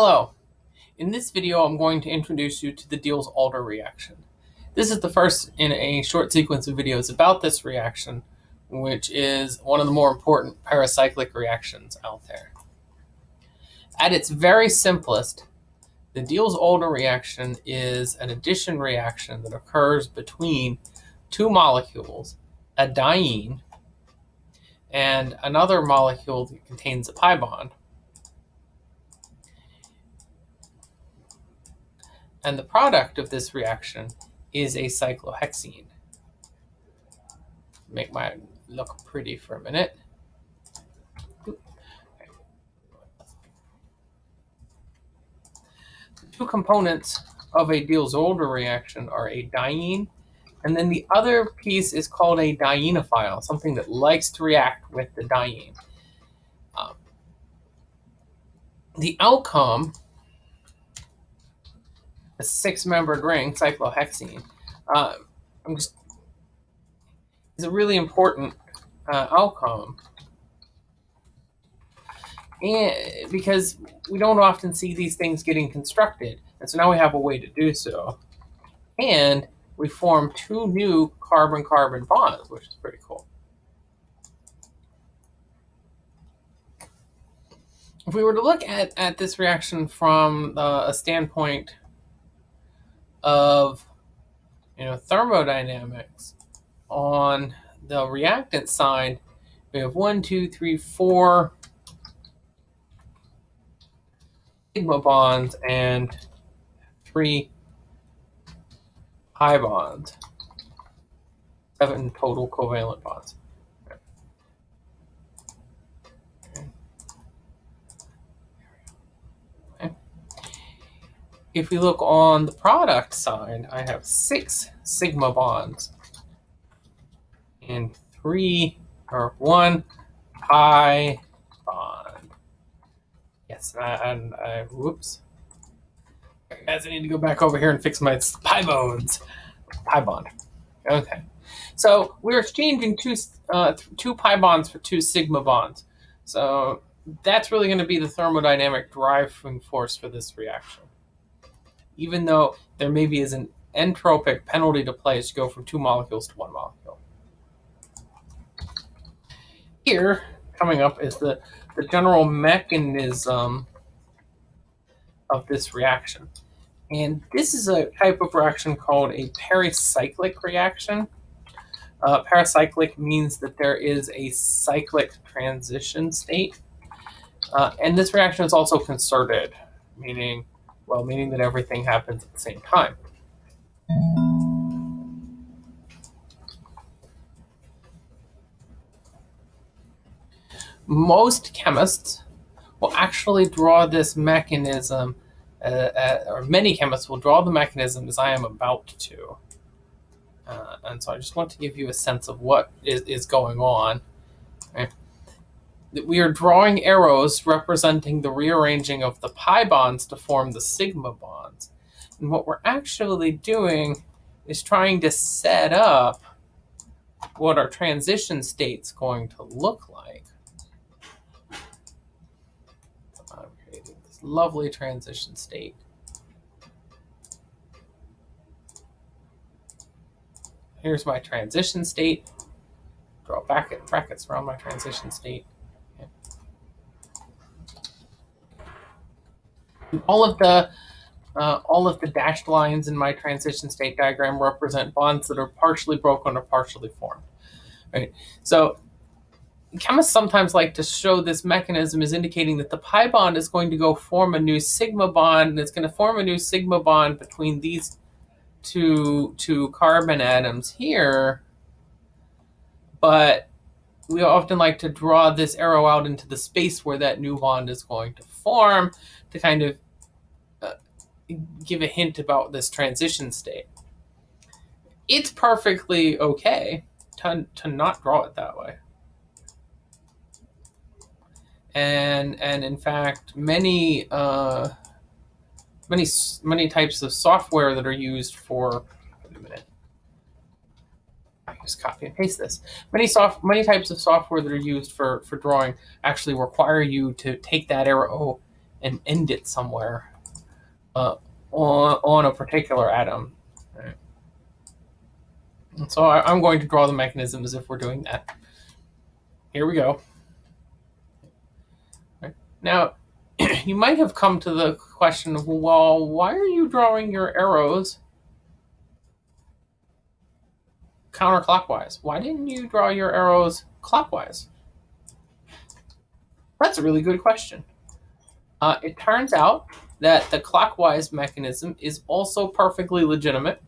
Hello. In this video, I'm going to introduce you to the Diels-Alder reaction. This is the first in a short sequence of videos about this reaction, which is one of the more important pericyclic reactions out there. At its very simplest, the Diels-Alder reaction is an addition reaction that occurs between two molecules, a diene and another molecule that contains a pi bond. And the product of this reaction is a cyclohexene. Make mine look pretty for a minute. The two components of a Diels-Alder reaction are a diene, and then the other piece is called a dienophile, something that likes to react with the diene. Um, the outcome a six-membered ring, cyclohexene, uh, just, is a really important uh, outcome. And because we don't often see these things getting constructed. And so now we have a way to do so. And we form two new carbon-carbon bonds, which is pretty cool. If we were to look at, at this reaction from uh, a standpoint of you know thermodynamics on the reactant side. We have one two three four sigma bonds and three pi bonds. Seven total covalent bonds if we look on the product side, I have six sigma bonds and three or one pi bond. Yes, and I, whoops. Guys, I need to go back over here and fix my pi bones. Pi bond. Okay. So we're exchanging two, uh, two pi bonds for two sigma bonds. So that's really going to be the thermodynamic driving force for this reaction even though there maybe is an entropic penalty to place to go from two molecules to one molecule. Here, coming up, is the, the general mechanism of this reaction. And this is a type of reaction called a pericyclic reaction. Uh, pericyclic means that there is a cyclic transition state. Uh, and this reaction is also concerted, meaning well, meaning that everything happens at the same time. Most chemists will actually draw this mechanism, uh, uh, or many chemists will draw the mechanism as I am about to. Uh, and so I just want to give you a sense of what is, is going on. That we are drawing arrows representing the rearranging of the pi bonds to form the sigma bonds. And what we're actually doing is trying to set up what our transition state's going to look like. I'm creating this lovely transition state. Here's my transition state. Draw bracket, brackets around my transition state. All of the uh, all of the dashed lines in my transition state diagram represent bonds that are partially broken or partially formed. Right. So chemists sometimes like to show this mechanism as indicating that the pi bond is going to go form a new sigma bond, and it's going to form a new sigma bond between these two two carbon atoms here. But we often like to draw this arrow out into the space where that new bond is going to form to kind of give a hint about this transition state. It's perfectly okay to, to not draw it that way. And, and in fact, many, uh, many, many types of software that are used for, wait a minute, I just copy and paste this. Many soft, many types of software that are used for, for drawing actually require you to take that arrow and end it somewhere uh, on, on a particular atom. Right? So I, I'm going to draw the mechanism as if we're doing that. Here we go. Right. Now, you might have come to the question of, well, why are you drawing your arrows counterclockwise? Why didn't you draw your arrows clockwise? That's a really good question. Uh, it turns out that the clockwise mechanism is also perfectly legitimate.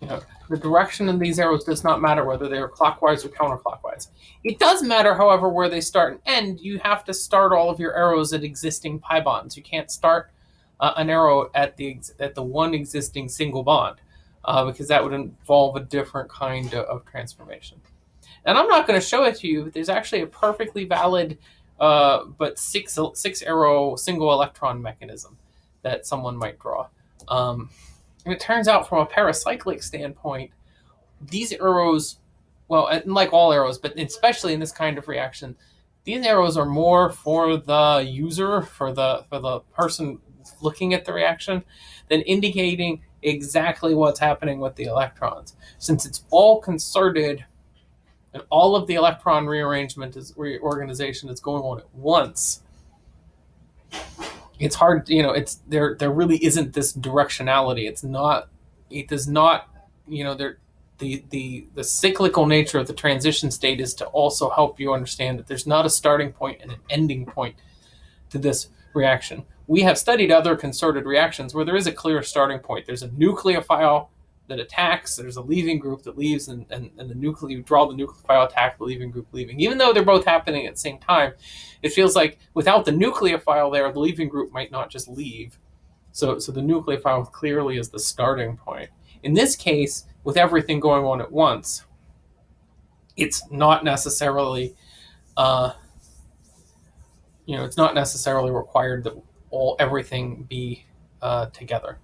You know, the direction of these arrows does not matter whether they are clockwise or counterclockwise. It does matter, however, where they start and end. You have to start all of your arrows at existing pi bonds. You can't start uh, an arrow at the at the one existing single bond uh, because that would involve a different kind of, of transformation. And I'm not going to show it to you, but there's actually a perfectly valid uh, but six six arrow single electron mechanism that someone might draw. Um, and it turns out from a pericyclic standpoint, these arrows, well, like all arrows, but especially in this kind of reaction, these arrows are more for the user, for the for the person looking at the reaction, than indicating exactly what's happening with the electrons. Since it's all concerted and all of the electron rearrangement is reorganization is going on at once, it's hard, you know, it's there there really isn't this directionality. It's not it does not, you know, there the, the the cyclical nature of the transition state is to also help you understand that there's not a starting point and an ending point to this reaction. We have studied other concerted reactions where there is a clear starting point. There's a nucleophile that attacks, there's a leaving group that leaves, and, and, and the nuclear you draw the nucleophile attack, the leaving group leaving. Even though they're both happening at the same time, it feels like without the nucleophile there, the leaving group might not just leave. So, so the nucleophile clearly is the starting point. In this case, with everything going on at once, it's not necessarily uh, you know, it's not necessarily required that all everything be uh, together.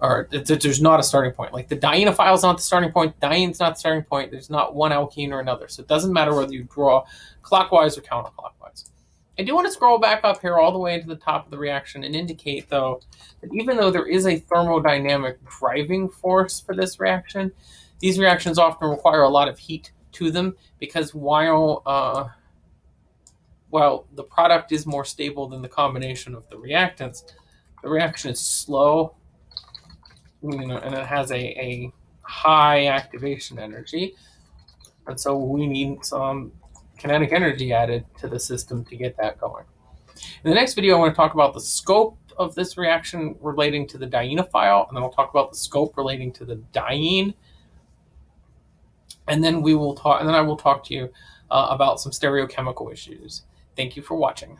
Or there's not a starting point. Like the dienophile is not the starting point. Diene's not the starting point. There's not one alkene or another. So it doesn't matter whether you draw clockwise or counterclockwise. I do want to scroll back up here all the way to the top of the reaction and indicate, though, that even though there is a thermodynamic driving force for this reaction, these reactions often require a lot of heat to them because while uh, while the product is more stable than the combination of the reactants, the reaction is slow, you know, and it has a, a high activation energy. And so we need some kinetic energy added to the system to get that going. In the next video, I want to talk about the scope of this reaction relating to the dienophile, and then I'll talk about the scope relating to the diene. And then we will talk, and then I will talk to you uh, about some stereochemical issues. Thank you for watching.